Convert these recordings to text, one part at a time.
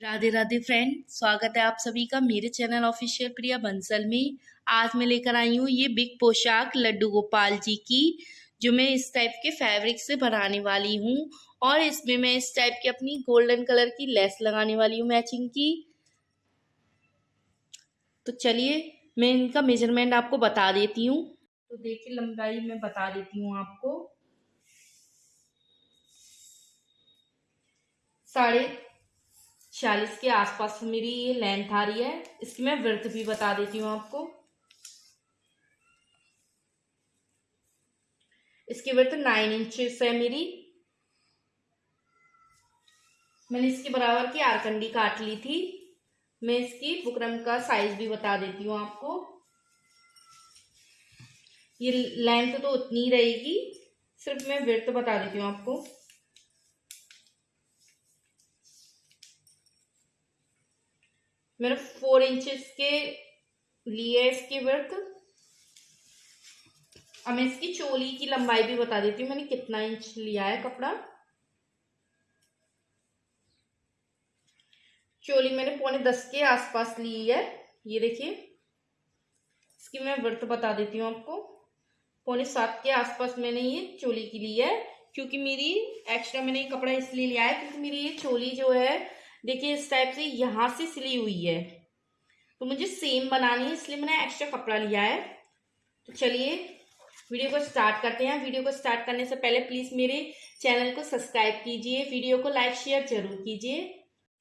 Radhe Radhe friend स्वागत है आप सभी का मेरे चैनल ऑफिशियल प्रिया बंसल में। आज मैं लेकर आई हूँ ये बिग पोशाक लड्डू गोपाल जी की, जो मैं इस टाइप के फैब्रिक से बनाने वाली हूँ। और इसमें मैं इस टाइप की अपनी गोल्डन कलर की लेस लगाने वाली हूँ मैचिंग की। तो चलिए, मैं इनका मेज़रमेंट आपको बता देती हूँ। तो देखिए, लंबाई मैं बता देती हूँ आपको। साढ़े छियालीस के आसपास मेरी ये लेंथ आ रही है। इसकी मैं वृत्त भी बता देती हूँ आपको। इसकी वृत्त नाइन इंचेस है मेरी। मैंने इसके बराबर की आरकंडी काट ली थी। मैं इसकी बुकरम का साइज़ भी बता देती हूँ आपको। ये लेंथ तो उतनी रहेगी। सिर्फ़ मैं वृत्त बता देती हूँ आपको। मैंने फोर इंचेस के लिए इसके वर्क अब मैं इसकी चोली की लंबाई भी बता देती हूँ, मैंने कितना इंच लिया है कपड़ा। चोली मैंने पौने दस के आसपास ली है, ये देखिए। इसकी मैं वर्त बता देती हूँ आपको। पौने सात के आसपास मैंने ये चोली की ली है, क्योंकि मेरी एक्स्ट्रा मैंने ये कपड़ा इसलिए लिया है, क्योंकि मेरी ये चोली जो है देखिए इस टाइप से यहाँ से सिली हुई है। तो मुझे सेम बनानी है, इसलिए मैंने एक्स्ट्रा कपड़ा लिया है। तो चलिए वीडियो को स्टार्ट करते हैं। वीडियो को स्टार्ट करने से पहले प्लीज़ मेरे चैनल को सब्सक्राइब कीजिए। वीडियो को लाइक शेयर ज़रूर कीजिए।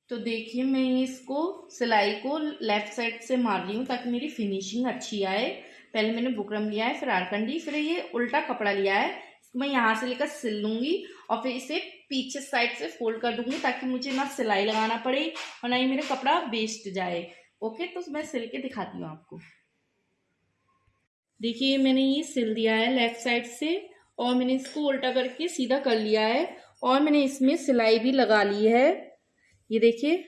तो देखिए, मैं इसको सिलाई को लेफ़्ट साइड से मार रही हूँ ताकि मेरी फिनिशिंग अच्छी आए। पहले मैंने बुकरम लिया है, फिर आरकंडी, फिर ये उल्टा कपड़ा लिया है। मैं यहाँ से लेकर सिल लूँगी और फिर इसे पीछे साइड से फोल्ड कर दूँगी ताकि मुझे ना सिलाई लगाना पड़े और ना ही मेरा कपड़ा वेस्ट जाए। ओके तो मैं सिल के दिखाती हूँ आपको। देखिए, मैंने ये सिल दिया है लेफ़्ट साइड से और मैंने इसको उल्टा करके सीधा कर लिया है और मैंने इसमें सिलाई भी लगा ली है। ये देखिए,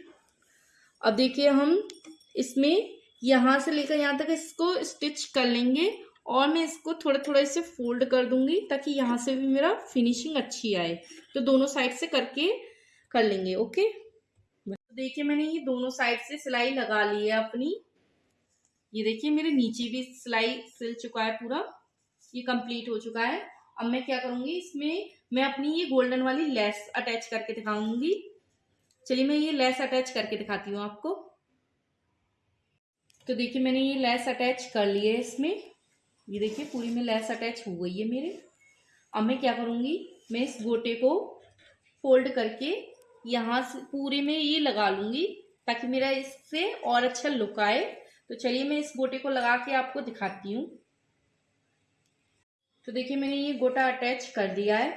अब देखिए हम इसमें यहाँ से लेकर यहाँ तक इसको स्टिच कर लेंगे और मैं इसको थोड़ा थोड़ा इसे फोल्ड कर दूँगी ताकि यहाँ से भी मेरा फिनिशिंग अच्छी आए। तो दोनों साइड से करके कर लेंगे, ओके? तो देखिए मैंने ये दोनों साइड से सिलाई लगा ली है अपनी। ये देखिए मेरे नीचे भी सिलाई सिल चुका है पूरा। ये कंप्लीट हो चुका है। अब मैं क्या करूँगी, इसमें मैं अपनी ये गोल्डन वाली लेस अटैच करके दिखाऊँगी। चलिए मैं ये लेस अटैच करके दिखाती हूँ आपको। तो देखिए मैंने ये लेस अटैच कर ली है इसमें। ये देखिए, पूरी में लेस अटैच हो गई है मेरे। अब मैं क्या करूँगी? मैं इस गोटे को फोल्ड करके यहाँ से पूरे में ये लगा लूँगी ताकि मेरा इससे और अच्छा लुक आए। तो चलिए मैं इस गोटे को लगा के आपको दिखाती हूँ। तो देखिए, मैंने ये गोटा अटैच कर दिया है।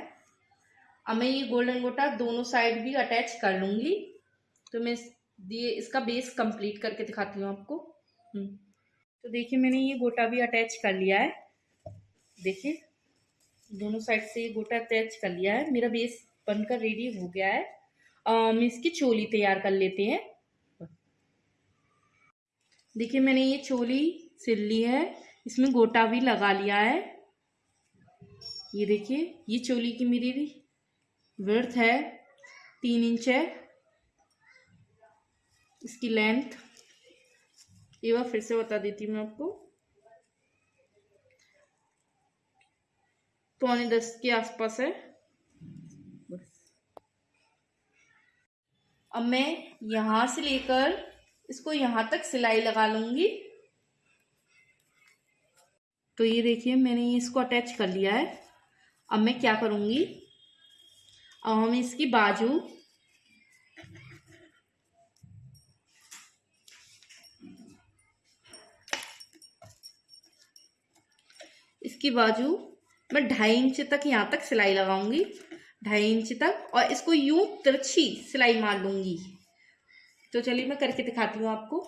अब मैं ये गोल्डन गोटा दोनों साइड भी अटैच कर लूँगी। तो मैं इसका बेस कंप्लीट करके दिखाती हूँ आपको। हम्म। तो देखिए मैंने ये गोटा भी अटैच कर लिया है। देखिए, दोनों साइड से ये गोटा अटैच कर लिया है। मेरा बेस बनकर रेडी हो गया है। हम इसकी चोली तैयार कर लेते हैं। देखिए, मैंने ये चोली सिल ली है। इसमें गोटा भी लगा लिया है। ये देखिए, ये चोली की मेरी वर्थ है, तीन इंच है। इसकी लेंथ ये बार फिर से बता देती हूँ मैं आपको। पौने दस के आसपास है। अब मैं यहाँ से लेकर इसको यहाँ तक सिलाई लगा लूँगी। तो ये देखिए, मैंने इसको अटैच कर लिया है। अब मैं क्या करूँगी? अब हम इसकी बाजू इसकी बाजू मैं ढाई इंच तक यहाँ तक सिलाई लगाऊँगी, ढाई इंच तक और इसको यूँ तिरछी सिलाई मार लूँगी। तो चलिए मैं करके दिखाती हूँ आपको।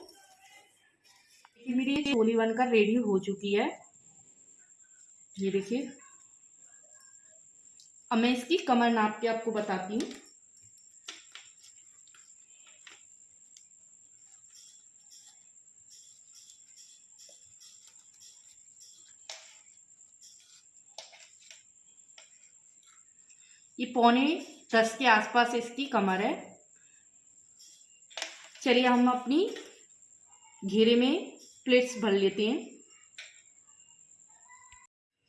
मेरी ये चोली बनकर रेडी हो चुकी है। ये देखिए। अब मैं इसकी कमर नाप के आपको बताती हूँ। ये पौने दस के आसपास इसकी कमर है। चलिए हम अपनी घेरे में प्लेट्स भर लेते हैं।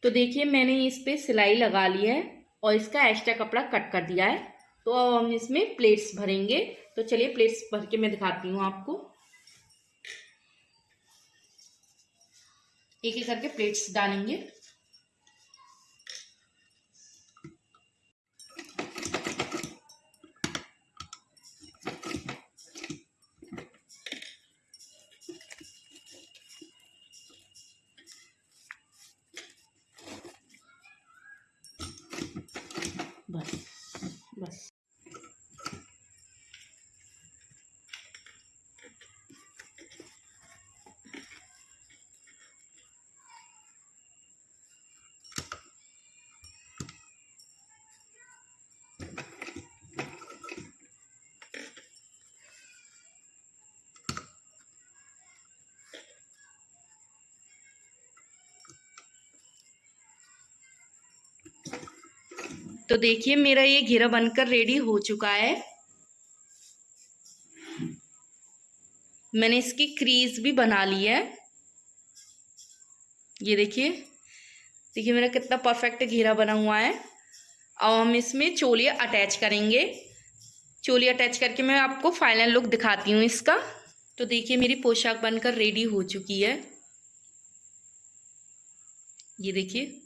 तो देखिए, मैंने इस पर सिलाई लगा ली है और इसका एक्स्ट्रा कपड़ा कट कर दिया है। तो अब हम इसमें प्लेट्स भरेंगे। तो चलिए प्लेट्स भर के मैं दिखाती हूँ आपको। एक एक करके प्लेट्स डालेंगे। बस तो देखिए, मेरा ये घेरा बनकर रेडी हो चुका है। मैंने इसकी क्रीज भी बना ली है। ये देखिए देखिए मेरा कितना परफेक्ट घेरा बना हुआ है। अब हम इसमें चोलिया अटैच करेंगे। चोली अटैच करके मैं आपको फाइनल लुक दिखाती हूँ इसका। तो देखिए, मेरी पोशाक बनकर रेडी हो चुकी है। ये देखिए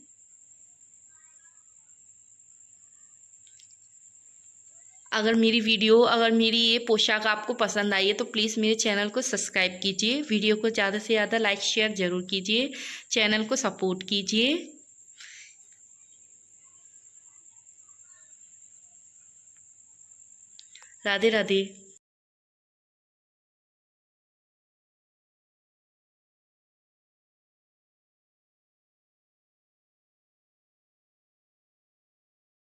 अगर मेरी वीडियो, अगर मेरी ये पोशाक आपको पसंद आई है तो प्लीज़ मेरे चैनल को सब्सक्राइब कीजिए। वीडियो को ज़्यादा से ज़्यादा लाइक शेयर ज़रूर कीजिए। चैनल को सपोर्ट कीजिए। राधे राधे।